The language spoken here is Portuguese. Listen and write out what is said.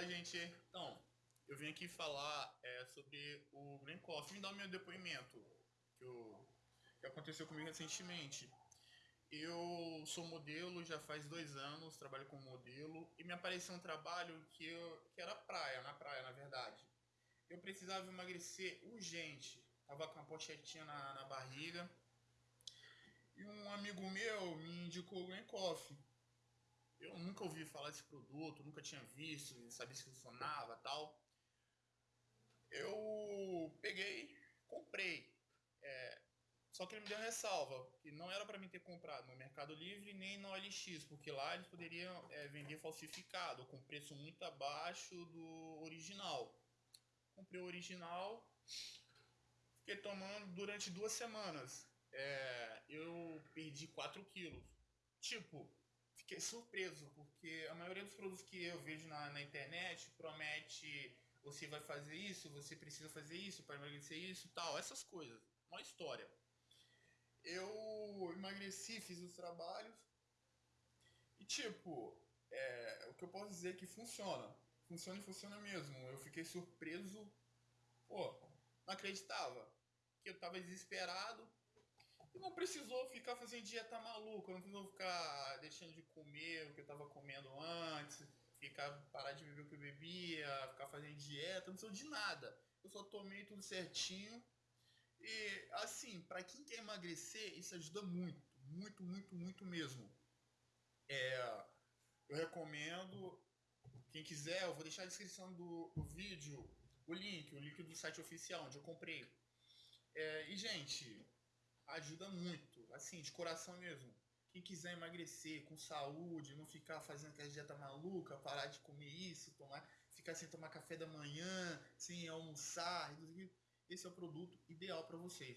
Fala, gente. Então, eu vim aqui falar é, sobre o Green Coffee. Vim dar o meu depoimento que, eu, que aconteceu comigo recentemente. Eu sou modelo já faz dois anos, trabalho como modelo, e me apareceu um trabalho que, eu, que era praia, na praia, na verdade. Eu precisava emagrecer urgente. Tava com uma pochetinha na, na barriga. E um amigo meu me indicou o Green Coffee eu nunca ouvi falar desse produto, nunca tinha visto, sabia se funcionava tal. Eu peguei, comprei. É, só que ele me deu uma ressalva, que não era para mim ter comprado no Mercado Livre nem no OLX, porque lá eles poderiam é, vender falsificado, com preço muito abaixo do original. Comprei o original, fiquei tomando durante duas semanas. É, eu perdi 4 quilos. Tipo, fiquei surpreso, porque a maioria dos produtos que eu vejo na, na internet promete você vai fazer isso, você precisa fazer isso para emagrecer isso tal, essas coisas. Uma história. Eu emagreci, fiz os trabalhos e tipo, é, o que eu posso dizer é que funciona. Funciona e funciona mesmo. Eu fiquei surpreso. Pô, não acreditava. Que eu tava desesperado e não precisou ficar fazendo dieta maluca, não precisou ficar deixando de comer o que eu estava comendo antes, ficar parar de beber o que eu bebia, ficar fazendo dieta, não precisou de nada. Eu só tomei tudo certinho. E assim, para quem quer emagrecer, isso ajuda muito, muito, muito, muito mesmo. É, eu recomendo, quem quiser, eu vou deixar na descrição do, do vídeo o link, o link do site oficial onde eu comprei. É, e gente, ajuda muito, assim, de coração mesmo. Quem quiser emagrecer com saúde, não ficar fazendo aquela dieta maluca, parar de comer isso, tomar, ficar sem tomar café da manhã, sem almoçar, esse é o produto ideal para vocês.